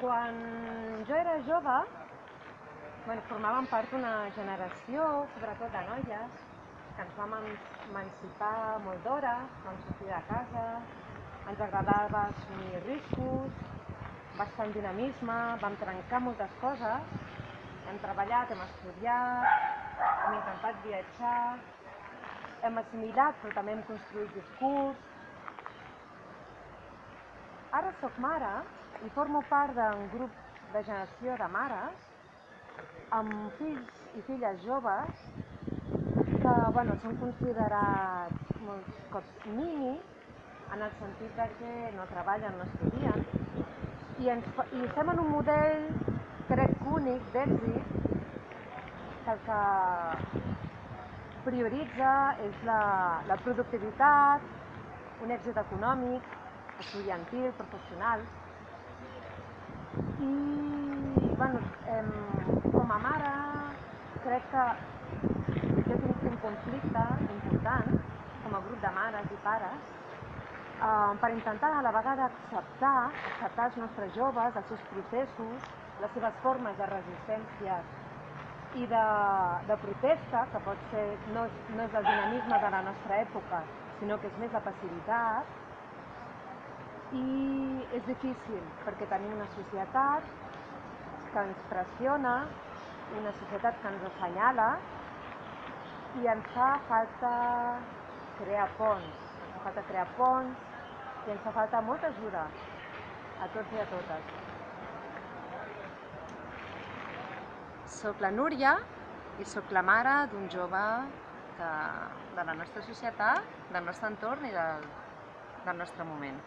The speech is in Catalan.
Quan jo era jove, bueno, formàvem part d'una generació, sobretot de noies, que ens vam emancipar molt d'hora, vam sortir de casa, ens agradava assumir riscos, bastant dinamisme, vam trencar moltes coses, hem treballat, hem estudiat, hem intentat viatjar, hem assimilat però també hem construït discurs. Ara sóc mare i formo part d'un grup de generació de mares amb fills i filles joves que bueno, són considerats molts cops ninis en el sentit de que no treballen, no estudien i, ens, i estem en un model crec únic d'èxit que el que prioritza és la, la productivitat, un èxit econòmic, estudiantil, professional, i bueno, eh, com a mare crec que jo tinc un conflicte important com a grup de mares i pares eh, per intentar a la vegada acceptar, acceptar els nostres joves, els seus processos, les seves formes de resistència i de, de protesta, que pot ser, no és, no és el dinamisme de la nostra època, sinó que és més la passivitat, i és difícil perquè tenim una societat que ens pressiona, una societat que ens assenyala i ens fa falta crear ponts, ens fa falta crear ponts i ens fa falta molta ajuda a tots i a totes. Soc la Núria i sóc la mare d'un jove que, de la nostra societat, del nostre entorn i del, del nostre moment.